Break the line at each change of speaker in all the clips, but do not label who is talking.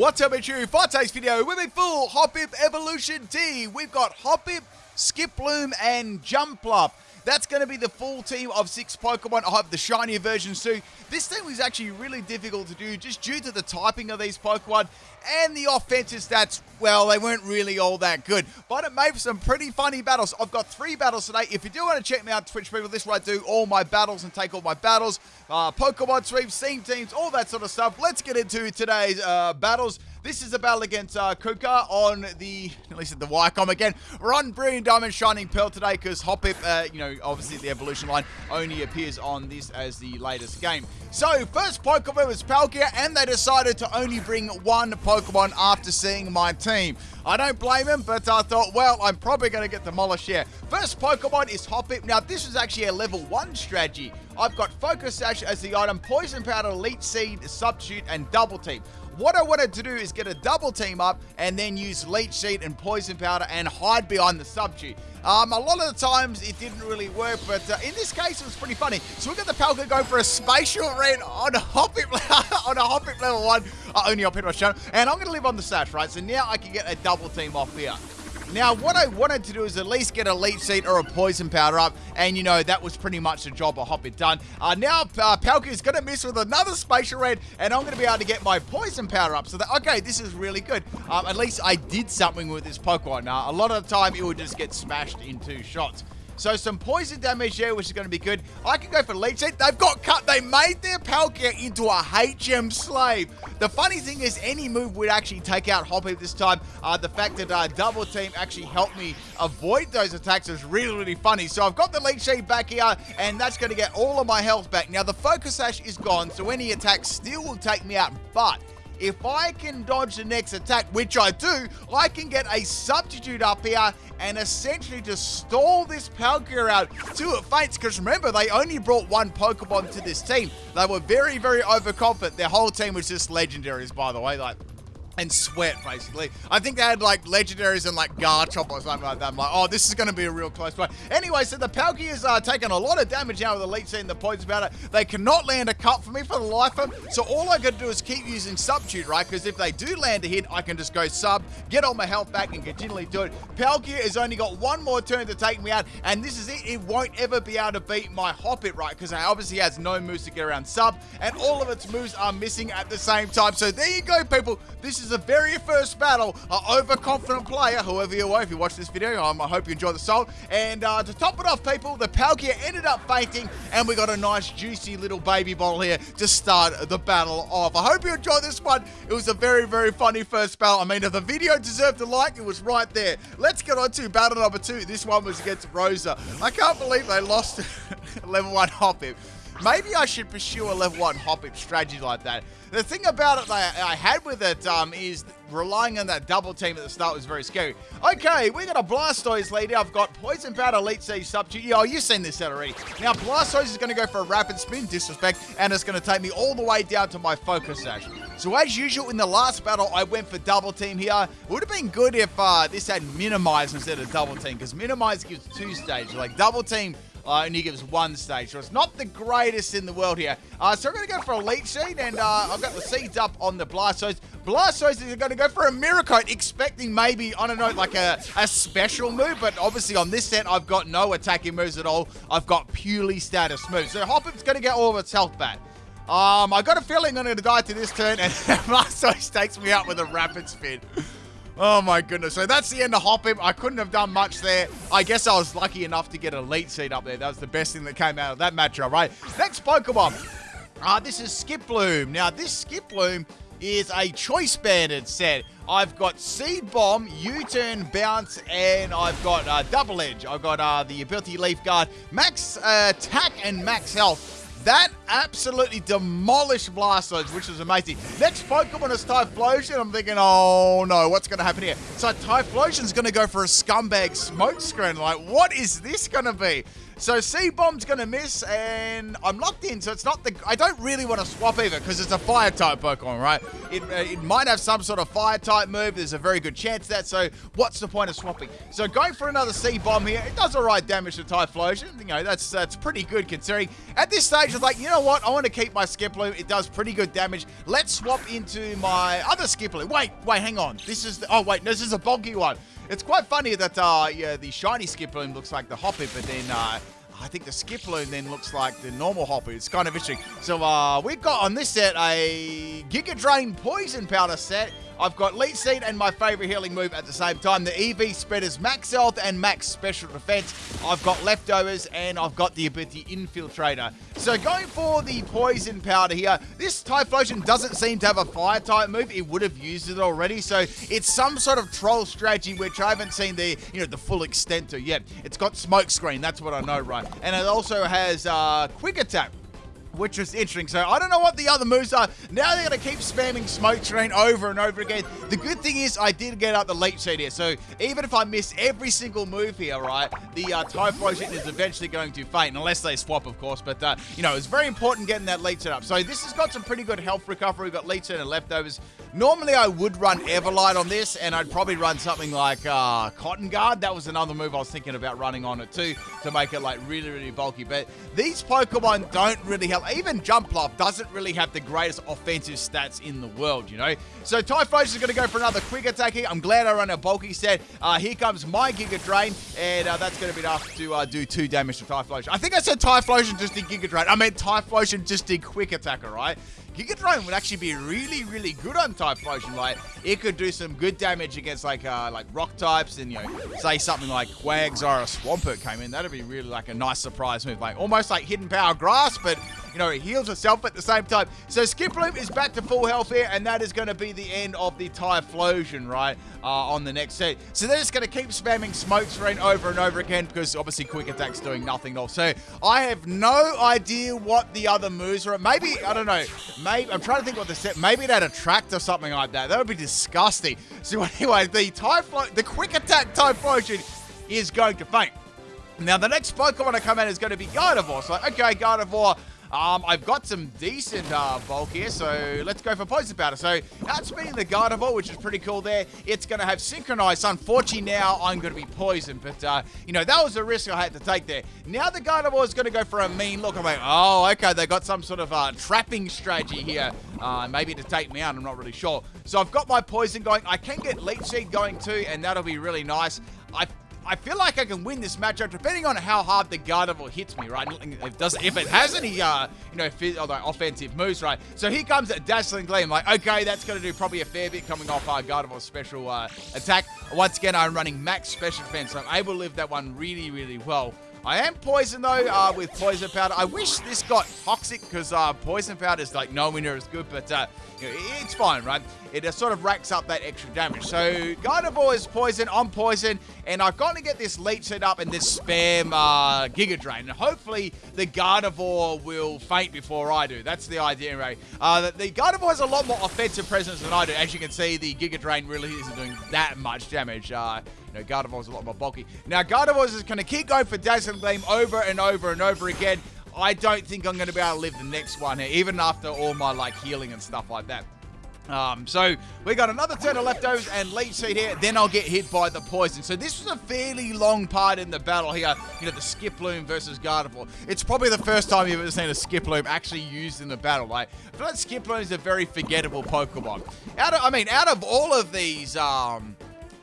What's up, it's? For today's video, with a full Hoppip Evolution team. We've got Hoppip, Skiploom, and Jumpluff. That's going to be the full team of six Pokemon. I hope the shinier versions too. This thing was actually really difficult to do just due to the typing of these Pokemon and the offensive stats. Well, they weren't really all that good, but it made for some pretty funny battles. I've got three battles today. If you do want to check me out, Twitch people, this is where I do all my battles and take all my battles, uh, Pokemon sweeps, team teams, all that sort of stuff. Let's get into today's uh, battles. This is a battle against uh, Kuka on the, at least at the Wycom again. We're on Brilliant Diamond Shining Pearl today because Hoppip, uh, you know, obviously the evolution line only appears on this as the latest game. So, first Pokemon was Palkia, and they decided to only bring one Pokemon after seeing my team. I don't blame him, but I thought, well, I'm probably going to get demolished here. First Pokemon is Hoppip. Now, this is actually a level 1 strategy. I've got Focus Sash as the item, Poison Powder, Leech Seed, Substitute, and Double Team. What I wanted to do is get a double team up and then use Leech Seed and Poison Powder and hide behind the substitute. Um, a lot of the times it didn't really work, but uh, in this case it was pretty funny. So we got the Palkia go for a Spacial Rend on a Hoppip on a Hoppip level one, uh, only Hoppip my channel, and I'm going to live on the sash, right? So now I can get a double team off here. Now, what I wanted to do is at least get a leech seed or a poison powder up, and you know, that was pretty much the job of Hoppip done. Uh, now, uh, is going to miss with another Spacial Rend, and I'm going to be able to get my poison powder up. So, that, okay, this is really good. Um, at least I did something with this Pokemon. Now, a lot of the time, it would just get smashed in two shots. So some poison damage there, which is going to be good. I can go for Leech Seed. They've got cut. They made their Palkia into a HM slave. The funny thing is, any move would actually take out Hoppip this time. Uh, the fact that uh, Double Team actually helped me avoid those attacks is really, really funny. So I've got the Leech Seed back here, and that's going to get all of my health back. Now, the Focus Sash is gone, so any attack still will take me out, but if I can dodge the next attack, which I do, I can get a substitute up here and essentially just stall this Palkia out to it faints. Because remember, they only brought one Pokemon to this team. They were very, very overconfident. Their whole team was just legendaries, by the way. Like, and sweat, basically. I think they had like legendaries and like Garchomp or something like that. I'm like, oh, this is going to be a real close fight. Anyway, so the Palkia is uh, taking a lot of damage now with the Leech Seed the points about it. They cannot land a cut for me for the life of them. So all I got to do is keep using Substitute, right? Because if they do land a hit, I can just go sub, get all my health back, and continually do it. Palkia has only got one more turn to take me out, and this is it. It won't ever be able to beat my Hoppip, right? Because it obviously has no moves to get around sub, and all of its moves are missing at the same time. So there you go, people. This is a very first battle, an overconfident player, whoever you are, if you watch this video, um, I hope you enjoy the salt. And uh, to top it off, people, the Palkia ended up fainting, and we got a nice, juicy little baby bottle here to start the battle off. I hope you enjoyed this one. It was a very, very funny first battle. I mean, if the video deserved a like, it was right there. Let's get on to battle number two. This one was against Rosa. I can't believe they lost level one Hoppip. Maybe I should pursue a level 1 Hoppip strategy like that. The thing about it that I had with it um, is relying on that double team at the start was very scary. Okay, we got a Blastoise leader. I've got Poison Powder, Leech Seed Substitute. Oh, you've seen this already. Now, Blastoise is going to go for a Rapid Spin, disrespect, and it's going to take me all the way down to my Focus Sash. So as usual, in the last battle, I went for double team here. It would have been good if uh, this had Minimize instead of double team, because Minimize gives two stages. Like, double team uh, only gives one stage. So it's not the greatest in the world here. Uh, so I'm going to go for a Leech Seed, and uh, I've got the seeds up on the Blastoise. Blastoise is going to go for a Mirror Coat, expecting maybe, I don't know, like a, a special move, but obviously on this set, I've got no attacking moves at all. I've got purely status moves. So Hoppip's going to get all of its health back. Um, I got a feeling I'm going to die to this turn, and Blastoise takes me out with a Rapid Spin. Oh my goodness. So that's the end of Hoppip. I couldn't have done much there. I guess I was lucky enough to get a Leech Seed up there. That was the best thing that came out of that matchup, right? Next Pokemon. Uh, this is Skiploom. Now, this Skiploom is a Choice Banded set. I've got Seed Bomb, U-Turn, Bounce, and I've got uh, Double Edge. I've got uh, the Ability Leaf Guard, Max uh, Attack and Max Health. That absolutely demolished Blastoise, which was amazing. Next Pokemon is Typhlosion. I'm thinking, oh no, what's going to happen here? So Typhlosion's going to go for a scumbag smoke screen. Like, what is this going to be? So Seed Bomb's going to miss, and I'm locked in, so it's not the... I don't really want to swap either, because it's a Fire-type Pokemon, right? It, uh, it might have some sort of Fire-type move. There's a very good chance that, so what's the point of swapping? So going for another Seed Bomb here, it does alright damage to Typhlosion. You know, that's, that's pretty good considering. At this stage, it's like, you know what? I want to keep my Skiploom. It does pretty good damage. Let's swap into my other Skiploom. Wait, wait, hang on. This is... The, oh, wait, no, this is a bulky one. It's quite funny that uh, yeah, the shiny Skiploom looks like the Hoppip, but then uh, I think the Skiploom then looks like the normal Hoppip. It's kind of interesting. So uh, we've got on this set a Giga Drain Poison Powder set. I've got Leech Seed and my favorite healing move at the same time. The EV Spreader's max health and max special defense. I've got leftovers and I've got the ability Infiltrator. So going for the Poison Powder here, this Typhlosion doesn't seem to have a Fire type move. It would have used it already. So it's some sort of troll strategy which I haven't seen the, you know, the full extent to yet. It's got Smoke Screen, that's what I know, right? And it also has uh, Quick Attack which was interesting. So I don't know what the other moves are. Now they're going to keep spamming Smoke Screen over and over again. The good thing is I did get out the Leech Seed here. So even if I miss every single move here, right, the uh, Typhlosion is eventually going to faint, unless they swap, of course. But, uh, you know, it's very important getting that Seed up. So this has got some pretty good health recovery. We've got Leech Seed and leftovers. Normally I would run Everlight on this, and I'd probably run something like uh, Cotton Guard. That was another move I was thinking about running on it too, to make it like really, really bulky. But these Pokemon don't really help even Jumpluff doesn't really have the greatest offensive stats in the world, you know? So Typhlosion is going to go for another quick attack here. I'm glad I run a bulky set. Uh, here comes my Giga Drain, and uh, that's going to be enough to uh, do two damage to Typhlosion. I think I said Typhlosion just did Giga Drain. I meant Typhlosion just did quick attack, alright? Giga Drain would actually be really, really good on Typhlosion. Like, it could do some good damage against, like, uh, like rock types and, you know, say something like Quags or a Swampert came in. That'd be really, like, a nice surprise move. Like, almost like Hidden Power Grass, but you know, it heals herself at the same time. So Skiploom is back to full health here, and that is going to be the end of the Typhlosion, right, uh, on the next set. So they're just going to keep spamming Smoke Screen over and over again, because obviously Quick Attack's doing nothing else. So I have no idea what the other moves are. Maybe, I don't know, maybe, I'm trying to think what the set, maybe it had Attract or something like that. That would be disgusting. So anyway, the Typhlo, the Quick Attack Typhlosion is going to faint. Now, the next Pokemon to come out is going to be Gardevoir. So, okay, Gardevoir, um, I've got some decent uh, bulk here, so let's go for Poison Powder. So that's outspeeding the Gardevoir, which is pretty cool there. It's going to have Synchronized. Unfortunately, now I'm going to be poisoned, but, uh, you know, that was a risk I had to take there. Now the Gardevoir is going to go for a mean look. I'm like, oh, okay, they got some sort of uh, trapping strategy here. Uh, maybe to take me out, I'm not really sure. So I've got my Poison going. I can get Leech Seed going too, and that'll be really nice. I I feel like I can win this matchup depending on how hard the Gardevoir hits me, right? If it, does, if it has any, uh, you know, offensive moves, right? So here comes a Dazzling Gleam. Like, okay, that's going to do probably a fair bit coming off our Gardevoir's special uh, attack. Once again, I'm running max special defense, so I'm able to live that one really, really well. I am poisoned though uh, with poison powder. I wish this got toxic because uh, poison powder is like nowhere near as good, but uh, you know, it's fine, right? It uh, sort of racks up that extra damage. So Gardevoir is poison, I'm poison, and I've got to get this leech set up and this spam uh, Giga Drain. And hopefully the Gardevoir will faint before I do. That's the idea, right? Uh, the, Gardevoir has a lot more offensive presence than I do. As you can see, the Giga Drain really isn't doing that much damage. Uh, you know, Gardevoir's a lot more bulky. Now, Gardevoir is going to keep going for Dazzling Gleam over and over and over again. I don't think I'm going to be able to live the next one here, even after all my, like, healing and stuff like that. Um, so we got another turn of leftovers and leech seed here. Then I'll get hit by the poison. So this was a fairly long part in the battle here. You know, the Skiploom versus Gardevoir. It's probably the first time you've ever seen a Skiploom actually used in the battle. Like, I feel like Skiploom is a very forgettable Pokemon. Out of, I mean, out of all of these, um,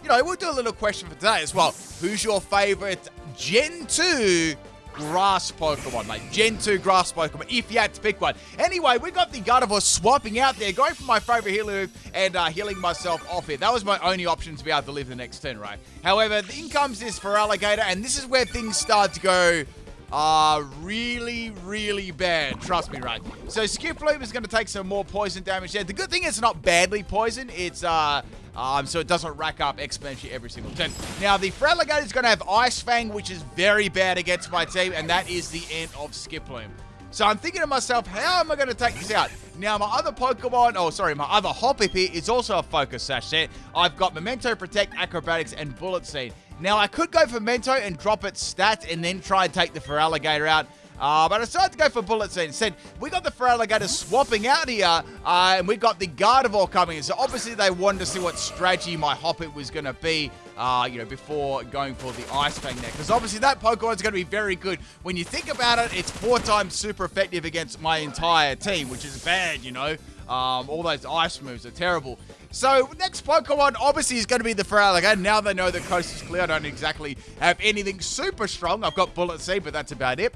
you know, we'll do a little question for today as well. Who's your favorite Gen 2 grass Pokemon, like Gen 2 grass Pokemon, if you had to pick one. Anyway, we got the Gardevoir swapping out there, going for my favorite healer and uh, healing myself off it. That was my only option to be able to live the next turn, right? However, in comes this Feraligatr, and this is where things start to go uh, really, really bad. Trust me, right? So Skiploom is going to take some more poison damage there. The good thing is it's not badly poisoned. It's, uh, um, so it doesn't rack up exponentially every single turn. Now, the Feraligatr is going to have Ice Fang, which is very bad against my team, and that is the end of Skiploom. So I'm thinking to myself, how am I going to take this out? Now, my other Pokemon, oh, sorry, my other Hoppip is also a Focus Sash set. I've got Memento, Protect, Acrobatics, and Bullet Seed. Now, I could go for Mento and drop its stat and then try and take the Feraligatr out. Uh, but I decided to go for Bullet Seed instead. We got the Feraligatr swapping out here, uh, and we got the Gardevoir coming in. So obviously they wanted to see what strategy my Hoppip was going to be, uh, you know, before going for the Ice Fang there. Because obviously that Pokemon is going to be very good. When you think about it, it's four times super effective against my entire team, which is bad, you know. Um, all those ice moves are terrible. So next Pokemon obviously is going to be the Feraligatr. Now they know the coast is clear. I don't exactly have anything super strong. I've got Bullet Seed, but that's about it.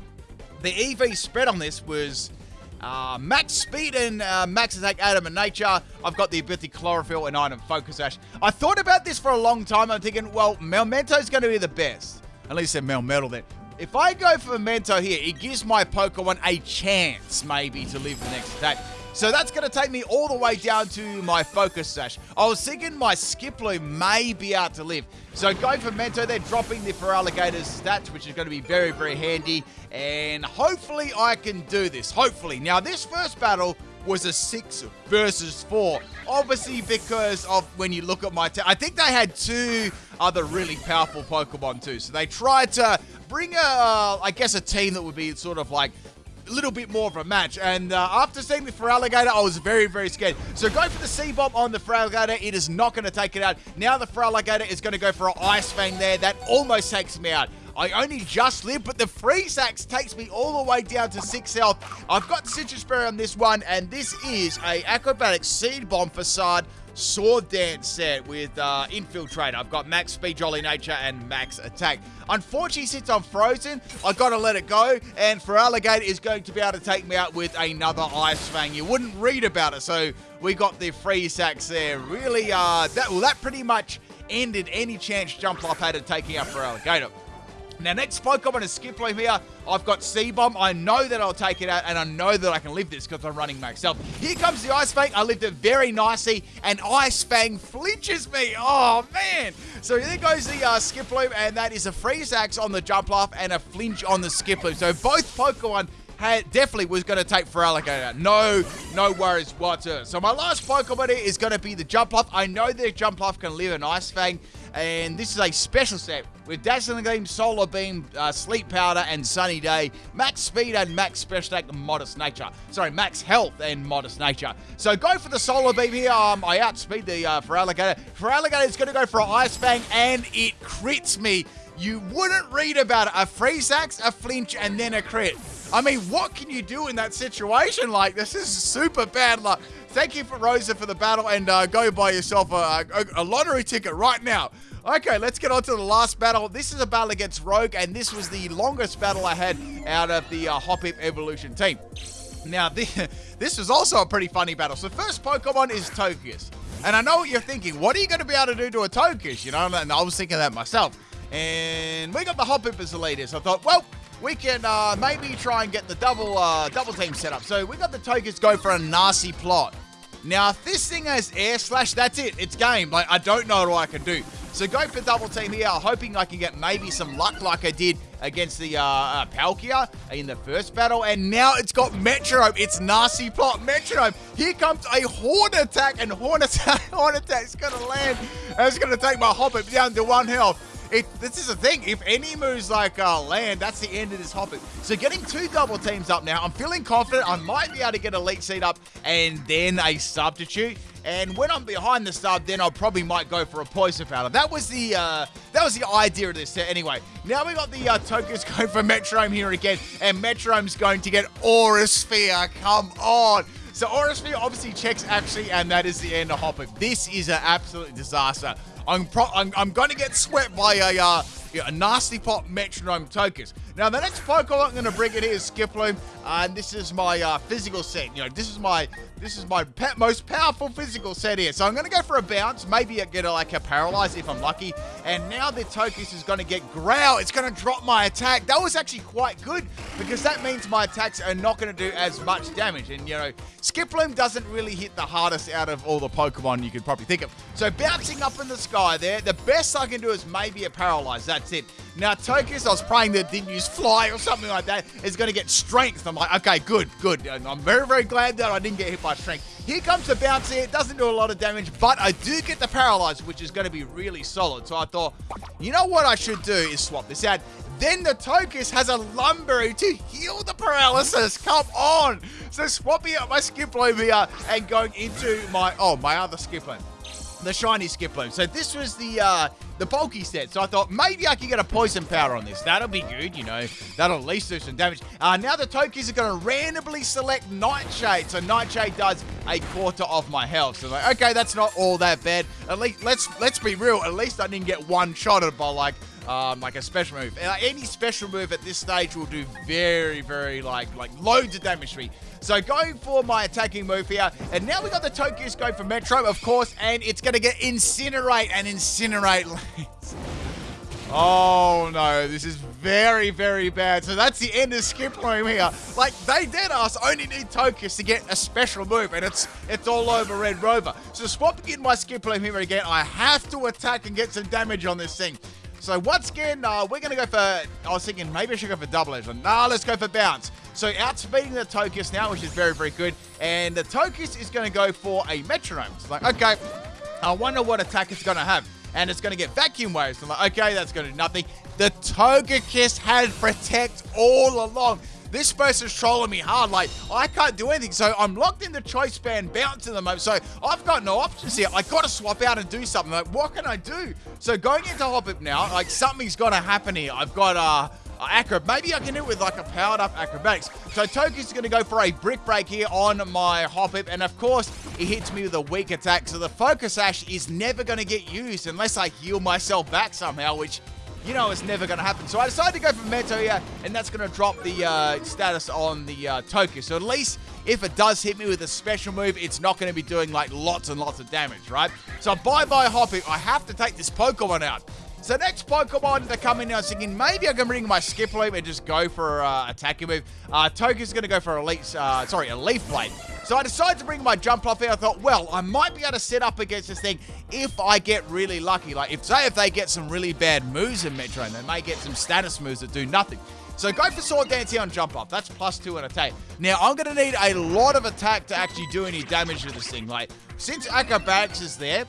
The EV spread on this was uh, max speed and uh, max attack Adamant Nature. I've got the ability Chlorophyll and Item Focus Sash. I thought about this for a long time. I'm thinking, well, is going to be the best. At least said Melmetal then. If I go for Mento here, it gives my Pokemon a chance, maybe, to live the next attack. So that's going to take me all the way down to my Focus Sash. I was thinking my Skiploom may be out to live. So going for Mento, they're dropping the Feraligatr's stats, which is going to be very, very handy. And hopefully I can do this. Hopefully. Now, this first battle was a six versus four. Obviously, because of when you look at my I think they had two other really powerful Pokemon too. So they tried to bring a, I guess, a team that would be sort of like little bit more of a match. And uh, after seeing the Feraligatr, I was very, very scared. So go for the Seed Bomb on the Feraligatr. It is not going to take it out. Now the Feraligatr is going to go for an Ice Fang there. That almost takes me out. I only just live, but the Freeze Hax takes me all the way down to 6 health. I've got Sitrus Berry on this one, and this is a Acrobatic Seed Bomb Facade Sword Dance set with uh, Infiltrate. I've got max speed, jolly nature, and max attack. Unfortunately, since I'm frozen, I got to let it go. And Feraligatr is going to be able to take me out with another Ice Fang. You wouldn't read about it, so we got the Freeze Hax there. Really, uh, that well, that pretty much ended any chance Jumpluff had of taking out Feraligatr. Now, next Pokemon is Skiploom here. I've got Seed Bomb. I know that I'll take it out, and I know that I can live this because I'm running health. Here comes the Ice Fang. I lived it very nicely, and Ice Fang flinches me. Oh, man. So there goes the uh, Skiploom, and that is a Freeze Hax on the Jumpluff and a flinch on the Skiploom. So both Pokemon had, definitely was going to take Feraligatr. No, no worries whatsoever. So my last Pokemon is going to be the Jumpluff. I know that Jumpluff can live an Ice Fang, and this is a special set with Dazzling Gleam, Solar Beam, uh, Sleep Powder, and Sunny Day, Max Speed and Max Special Attack, Modest Nature. Sorry, Max Health and Modest Nature. So go for the Solar Beam here. Um, I outspeed the uh. Feraligatr, it's going to go for an Ice Fang, and it crits me. You wouldn't read about it. A Freeze Hax, a Flinch, and then a crit. I mean, what can you do in that situation? Like, this is super bad luck. Thank you for Rosa for the battle, and uh, go buy yourself a, a, a lottery ticket right now. Okay, let's get on to the last battle. This is a battle against Rogue, and this was the longest battle I had out of the uh, Hoppip Evolution team. Now, this, this was also a pretty funny battle. So first Pokemon is Togekiss. And I know what you're thinking. What are you going to be able to do to a Togekiss? You know, and I was thinking that myself. And we got the Hoppip as the leader. So I thought, well, we can uh, maybe try and get the double uh, double team set up. So we got the Togekiss go for a nasty plot. Now, if this thing has air slash, that's it. It's game. Like, I don't know what I can do. So go for double team here, hoping I can get maybe some luck like I did against the uh, uh, Palkia in the first battle. And now it's got Metronome. It's nasty plot Metronome. Here comes a Horn Attack, and Horn Attack, Horn Attack's going to land. And it's going to take my Hoppip down to one health. This is the thing. If any moves like uh, land, that's the end of this Hoppip. So getting two double teams up now, I'm feeling confident I might be able to get a Leech Seed up and then a substitute. And when I'm behind the sub, then I probably might go for a poison powder. That was the uh, that was the idea of this set. Anyway, now we got the uh, Togekiss going for Metronome here again, and Metronome's going to get Aura Sphere. Come on. So Aura Sphere obviously checks actually, and that is the end of Hoppip. This is an absolute disaster. I'm I'm, I'm going to get swept by a, uh, a nasty plot metronome Togekiss. Now, the next Pokemon I'm going to bring in here is Skiploom, and this is my uh, physical set. You know, this is my this is my most powerful physical set here. So I'm going to go for a bounce, maybe I get a, like a paralyze if I'm lucky. And now the Togekiss is going to get growl. It's going to drop my attack. That was actually quite good because that means my attacks are not going to do as much damage. And, you know, Skiploom doesn't really hit the hardest out of all the Pokemon you could probably think of. So bouncing up in the sky there, the best I can do is maybe a paralyze. That's that's it. Now, Togekiss, I was praying that didn't use Fly or something like that, is going to get Strength. I'm like, okay, good, good. And I'm very, very glad that I didn't get hit by Strength. Here comes the bounce. It doesn't do a lot of damage, but I do get the Paralyze, which is going to be really solid. So I thought, you know what I should do is swap this out. Then the Togekiss has a Lumberry to heal the paralysis. Come on. So swapping out my Skiploom here and going into my, oh, my other Skiploom the shiny Skiploom. So this was the uh, the bulky set. So I thought maybe I could get a poison powder on this. That'll be good, you know. That'll at least do some damage. Uh, now the Togekiss are going to randomly select Nightshade. So Nightshade does a quarter of my health. So like, okay, that's not all that bad. At least let's let's be real. At least I didn't get one shotted by like um, like a special move. Uh, any special move at this stage will do very, very like like loads of damage to me. So going for my attacking move here, and now we got the Togekiss going for Metro, of course, and it's going to get Incinerate and Incinerate. oh no, this is very, very bad. So that's the end of Skiploom here. Like, they did us only need Togekiss to get a special move, and it's it's all over Red Rover. So swapping in my Skiploom here again, I have to attack and get some damage on this thing. So once again, uh, we're going to go for, I was thinking maybe I should go for double edge. But nah, let's go for bounce. So outspeeding the Togekiss now, which is very, very good. And the Togekiss is going to go for a metronome. It's like, okay, I wonder what attack it's going to have. And it's going to get vacuum waves. I'm like, okay, that's going to do nothing. The Togekiss had protect all along. This person's trolling me hard. Like, I can't do anything. So I'm locked in the choice band, bouncing the moment. So I've got no options here. I got to swap out and do something. Like, what can I do? So going into Hoppip now, like, something's got to happen here. I've got, uh, uh, acro. Maybe I can do it with like a powered up acrobatics. So Togekiss going to go for a brick break here on my Hoppip. And of course, he hits me with a weak attack. So the Focus Sash is never going to get used unless I heal myself back somehow, which you know it's never going to happen. So I decided to go for Meto here, and that's going to drop the uh, status on the uh. So at least if it does hit me with a special move, it's not going to be doing like lots and lots of damage, right? So bye-bye Hoppip. I have to take this Pokemon out. So next Pokemon to come in I was thinking maybe I can bring my Skiploom and just go for uh, attacking move. Uh, Togekiss's going to go for a leaf, uh, sorry, a Leaf Blade. So I decided to bring my Jumpluff here. I thought, well, I might be able to set up against this thing if I get really lucky. Like, if say if they get some really bad moves in Metro, and they may get some status moves that do nothing. So go for Sword Dance here on Jumpluff. That's plus two in attack. Now, I'm going to need a lot of attack to actually do any damage to this thing. Like, since Acrobatics is there,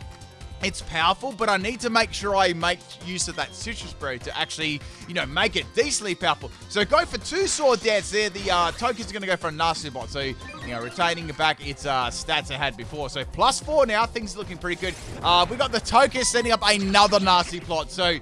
it's powerful, but I need to make sure I make use of that Sitrus Berry to actually, you know, make it decently powerful. So go for two Sword Dance there. The uh, Togekiss are going to go for a Nasty Plot. So, you know, retaining back its uh, stats it had before. So plus four now. Things are looking pretty good. Uh, we got the Togekiss setting up another Nasty Plot. So,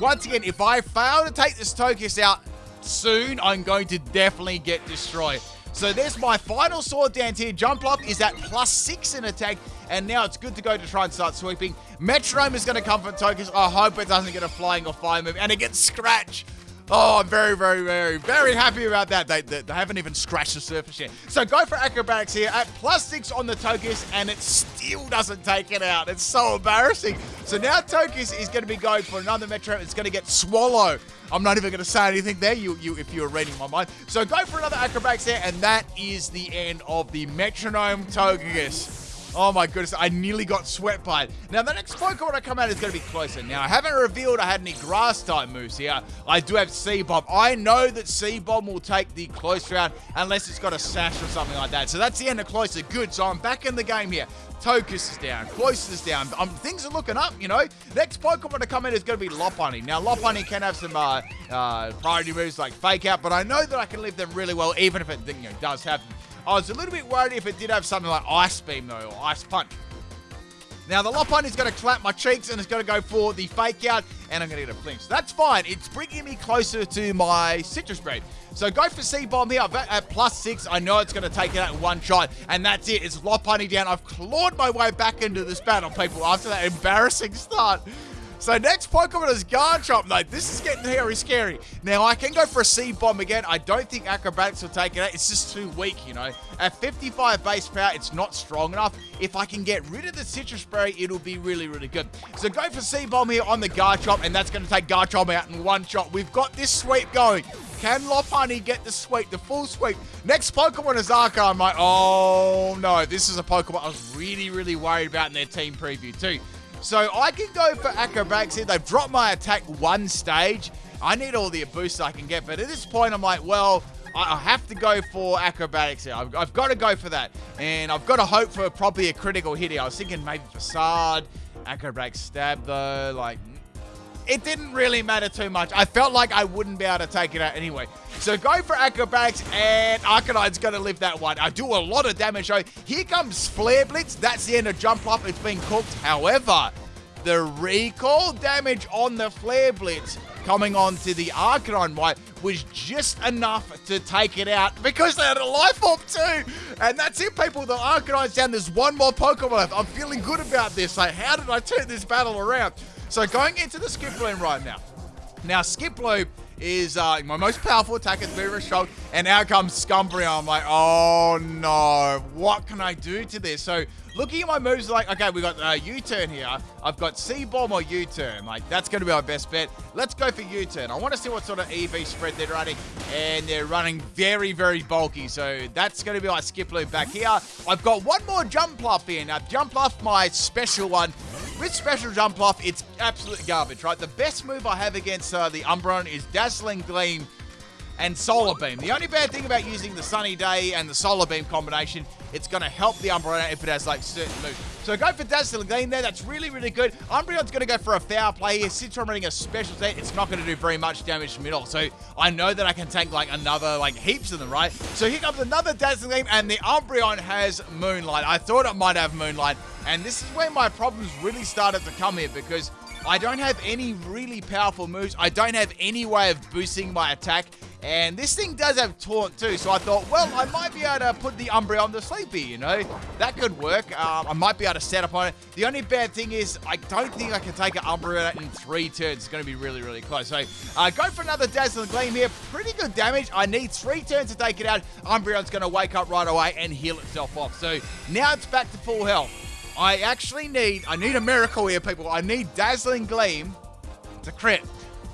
once again, if I fail to take this Togekiss out soon, I'm going to definitely get destroyed. So there's my final sword dance here. Jumpluff is at plus six in attack, and now it's good to go to try and start sweeping. Metronome is going to come from Togekiss. I hope it doesn't get a flying or fire move, and it gets Scratch. Oh, I'm very, very, very, very happy about that. They, they, they, haven't even scratched the surface yet. So go for acrobatics here at plus six on the Togekiss, and it still doesn't take it out. It's so embarrassing. So now Togekiss is going to be going for another Metro. It's going to get Swallow. I'm not even going to say anything there, you, you, if you were reading my mind. So go for another acrobatics there, and that is the end of the Metronome Togekiss. Oh my goodness, I nearly got swept by it. Now, the next Pokemon I come out is going to be Cloyster. Now, I haven't revealed I had any grass type moves here. I do have Seed-Bomb. I know that Seed-Bomb will take the close round unless it's got a sash or something like that. So that's the end of Cloyster. Good, so I'm back in the game here. Togekiss is down. Close is down. Um, things are looking up, you know. Next Pokemon to come in is going to be Lopunny. Now, Lopunny can have some uh, uh, priority moves like Fake Out, but I know that I can leave them really well, even if it you know, does happen. I was a little bit worried if it did have something like Ice Beam, though, or Ice Punch. Now, the Lopunny is going to clap my cheeks and it's going to go for the fake out, and I'm going to get a flinch. That's fine. It's bringing me closer to my Sitrus Berry. So go for Seed-Bomb here at plus six. I know it's going to take it out in one shot, and that's it. It's Lopunny down. I've clawed my way back into this battle, people, after that embarrassing start. So next Pokemon is Garchomp. Like, this is getting very scary. Now, I can go for a Seed Bomb again. I don't think Acrobatics will take it out. It's just too weak, you know. At 55 base power, it's not strong enough. If I can get rid of the Sitrus Berry, it'll be really, really good. So go for Seed Bomb here on the Garchomp, and that's going to take Garchomp out in one shot. We've got this sweep going. Can Lopunny get the sweep, the full sweep? Next Pokemon is Arca. I'm like, oh no, this is a Pokemon I was really, really worried about in their team preview too. So I can go for acrobatics here. They've dropped my attack one stage. I need all the boosts I can get. But at this point, I'm like, well, I have to go for acrobatics here. I've, I've, got to go for that. And I've got to hope for probably a critical hit here. I was thinking maybe facade, acrobatics stab though. Like, it didn't really matter too much. I felt like I wouldn't be able to take it out anyway. So go for acrobatics, and Arcanine's going to live that one. I do a lot of damage, though. Here comes Flare Blitz. That's the end of Jumpluff. It's been cooked. However, the recall damage on the Flare Blitz coming on to the Arcanine White was just enough to take it out because they had a life orb too. And that's it, people. The Arcanine's down. There's one more Pokemon left. I'm feeling good about this. Like, how did I turn this battle around? So going into the skip Skiploom right now. Now, Skiploom is uh, my most powerful attack at very strong. And out comes Umbreon. I'm like, oh no, what can I do to this? So looking at my moves, like, okay, we got uh, U-turn here. I've got Seed Bomb or U-turn. Like, that's going to be our best bet. Let's go for U-turn. I want to see what sort of EV spread they're running. And they're running very, very bulky. So that's going to be my Skiploom back here. I've got one more Jumpluff here. Now, Jumpluff, my special one. With special Jumpluff, it's absolute garbage, right? The best move I have against uh, the Umbreon is Dazzling Gleam and Solar Beam. The only bad thing about using the Sunny Day and the Solar Beam combination, it's going to help the Umbreon if it has like certain moves. So go for Dazzling Gleam there. That's really, really good. Umbreon's going to go for a foul play here. Since I'm running a special set, it's not going to do very much damage to middle. So I know that I can tank like another, like heaps of them, right? So here comes another Dazzling Gleam and the Umbreon has Moonlight. I thought it might have Moonlight. And this is where my problems really started to come here because I don't have any really powerful moves. I don't have any way of boosting my attack. And this thing does have Taunt too, so I thought, well, I might be able to put the Umbreon to sleepy, you know? That could work. Um, I might be able to set up on it. The only bad thing is I don't think I can take an Umbreon in three turns. It's going to be really, really close. So uh, go for another Dazzling Gleam here. Pretty good damage. I need three turns to take it out. Umbreon's going to wake up right away and heal itself off. So now it's back to full health. I actually need, I need a miracle here, people. I need Dazzling Gleam to crit.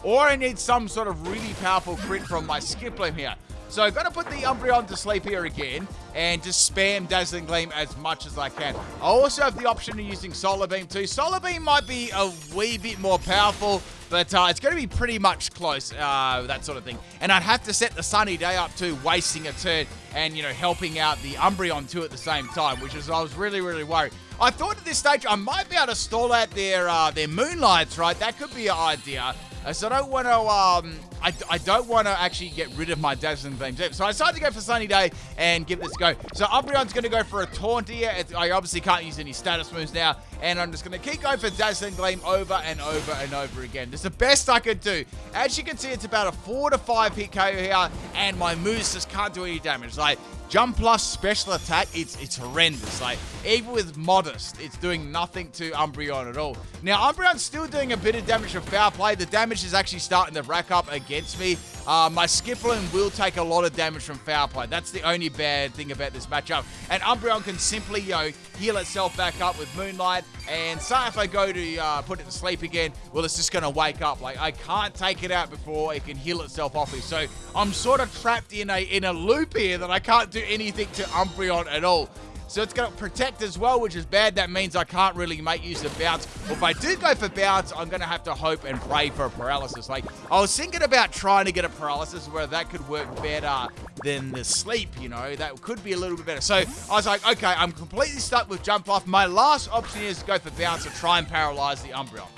Or I need some sort of really powerful crit from my Skiploom here. So I've got to put the Umbreon to sleep here again and just spam Dazzling Gleam as much as I can. I also have the option of using Solar Beam too. Solar Beam might be a wee bit more powerful, but uh, it's going to be pretty much close, uh, that sort of thing. And I'd have to set the Sunny Day up too, wasting a turn and, you know, helping out the Umbreon too at the same time, which is, I was really, really worried. I thought at this stage I might be able to stall out their, uh, their Moonlights, right? That could be an idea. So I don't want to, um, I, I don't want to actually get rid of my Dazzling Gleam. So I decided to go for Sunny Day and give this a go. So Umbreon's going to go for a Taunt here. It's, I obviously can't use any status moves now. And I'm just going to keep going for Dazzling Gleam over and over and over again. It's the best I could do. As you can see, it's about a 4 to 5 hit KO here. And my moves just can't do any damage. Like, Jump plus special attack, it's it's horrendous. Like, even with modest, it's doing nothing to Umbreon at all. Now, Umbreon's still doing a bit of damage from foul play. The damage is actually starting to rack up against me. Uh, my Skiploom will take a lot of damage from foul play. That's the only bad thing about this matchup. And Umbreon can simply, you know, heal itself back up with Moonlight. And say if I go to uh, put it to sleep again, well, it's just going to wake up. Like, I can't take it out before it can heal itself off me. So I'm sort of trapped in a, in a loop here that I can't do anything to Umbreon at all. So it's going to protect as well, which is bad. That means I can't really make use of bounce. Or if I do go for bounce, I'm going to have to hope and pray for a paralysis. Like, I was thinking about trying to get a paralysis where that could work better than the sleep, you know. That could be a little bit better. So I was like, okay, I'm completely stuck with Jumpluff. My last option is to go for bounce and try and paralyze the Umbreon.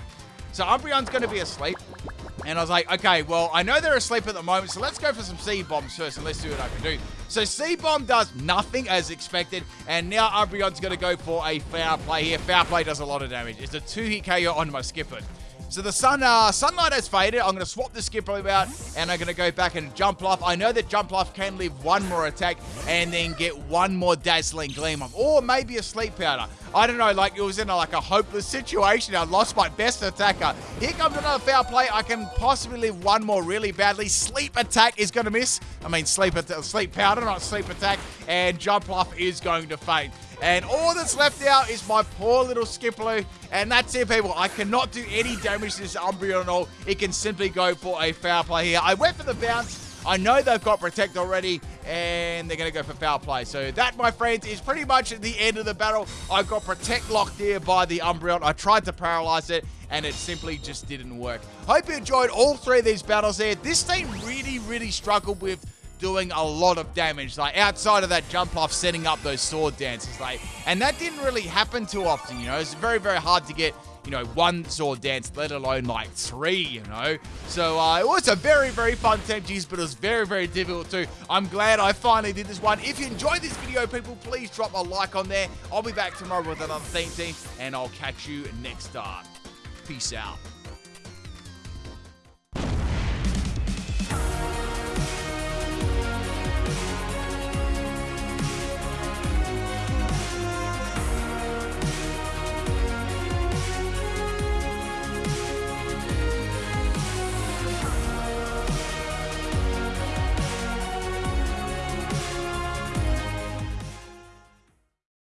So Umbreon's going to be asleep. And I was like, okay, well, I know they're asleep at the moment, so let's go for some Seed Bombs first and let's see what I can do. So Seed Bomb does nothing as expected, and now Umbreon's going to go for a foul play here. Foul play does a lot of damage. It's a two-hit KO on my Skipper. So the sun, uh, sunlight has faded. I'm going to swap the Skiploom out, and I'm going to go back and Jumpluff. I know that Jumpluff can live one more attack and then get one more Dazzling Gleam off, or maybe a Sleep Powder. I don't know, like it was in a, like a hopeless situation. I lost my best attacker. Here comes another foul play. I can possibly live one more really badly. Sleep attack is going to miss. I mean, sleep, sleep powder, not sleep attack. And Jumpluff is going to faint. And all that's left out is my poor little Skiploom. And that's it, people. I cannot do any damage to this Umbreon at all. It can simply go for a foul play here. I went for the bounce. I know they've got Protect already, and they're going to go for foul play. So that, my friends, is pretty much the end of the battle. I got Protect locked here by the Umbreon. I tried to paralyze it, and it simply just didn't work. Hope you enjoyed all three of these battles there. This team really, really struggled with doing a lot of damage, like outside of that Jumpluff, setting up those sword dances, like, and that didn't really happen too often, you know, it's very, very hard to get you know, one sword dance, let alone like three, you know. So uh, it was a very, very fun G's, but it was very, very difficult too. I'm glad I finally did this one. If you enjoyed this video, people, please drop a like on there. I'll be back tomorrow with another theme team, and I'll catch you next time. Peace out.